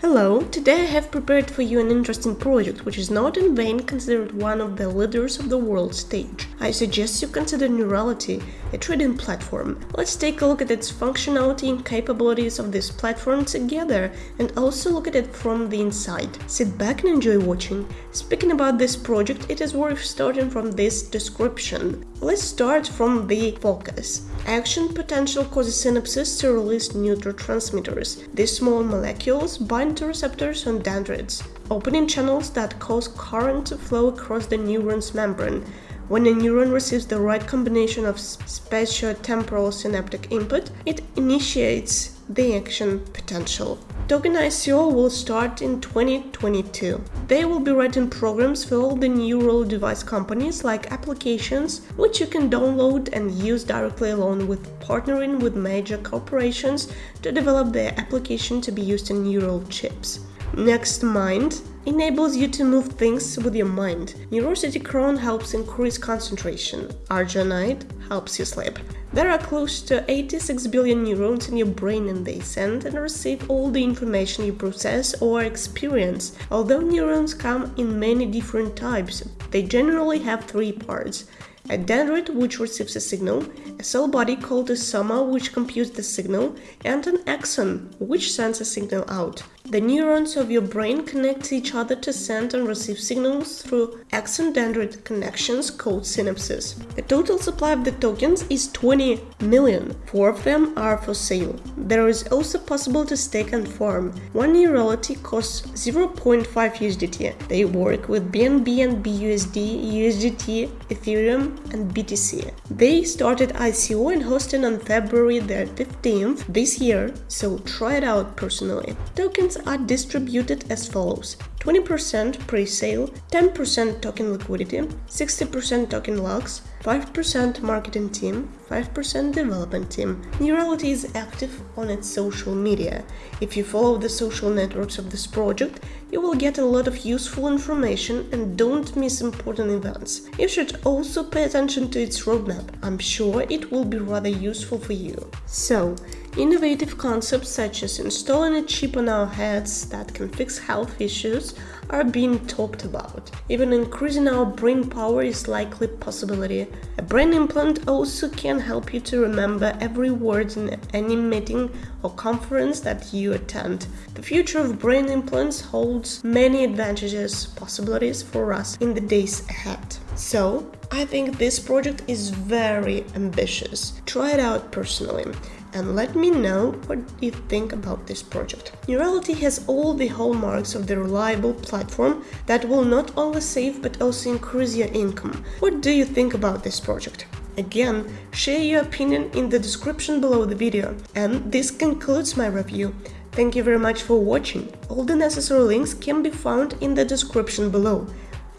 Hello, today I have prepared for you an interesting project which is not in vain considered one of the leaders of the world stage. I suggest you consider Neurality, a trading platform. Let's take a look at its functionality and capabilities of this platform together and also look at it from the inside. Sit back and enjoy watching. Speaking about this project, it is worth starting from this description. Let's start from the focus. Action potential causes synapses to release neurotransmitters. These small molecules bind to receptors on dendrites, opening channels that cause current to flow across the neuron's membrane. When a neuron receives the right combination of spatiotemporal synaptic input, it initiates the action potential. Token ICO will start in 2022. They will be writing programs for all the neural device companies like applications, which you can download and use directly along with partnering with major corporations to develop their application to be used in neural chips. Next Mind enables you to move things with your mind. Neurosity Crown helps increase concentration. Arginide helps you sleep. There are close to 86 billion neurons in your brain and they send and receive all the information you process or experience. Although neurons come in many different types, they generally have three parts a dendrite which receives a signal, a cell body called a soma which computes the signal, and an axon which sends a signal out. The neurons of your brain connect each other to send and receive signals through axon-dendrite connections called synapses. The total supply of the tokens is 20 million. Four of them are for sale. There is also possible to stake and farm. One Neurality costs 0.5 USDT. They work with BNB and BUSD, USDT, Ethereum, and BTC. They started ICO and hosting on February the 15th this year, so try it out personally. Tokens are distributed as follows 20% pre-sale, 10% token liquidity, 60% token locks, 5% marketing team, 5% development team. Neurality is active on its social media. If you follow the social networks of this project, you will get a lot of useful information and don't miss important events. You should also pay attention to its roadmap. I'm sure it will be rather useful for you. So, Innovative concepts such as installing a chip on our heads that can fix health issues are being talked about. Even increasing our brain power is likely possibility. A brain implant also can help you to remember every word in any meeting or conference that you attend. The future of brain implants holds many advantages, possibilities for us in the days ahead. So, I think this project is very ambitious. Try it out personally and let me know what you think about this project. Neurality has all the hallmarks of the reliable platform that will not only save but also increase your income. What do you think about this project? Again, share your opinion in the description below the video. And this concludes my review. Thank you very much for watching. All the necessary links can be found in the description below.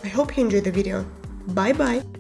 I hope you enjoyed the video. Bye bye!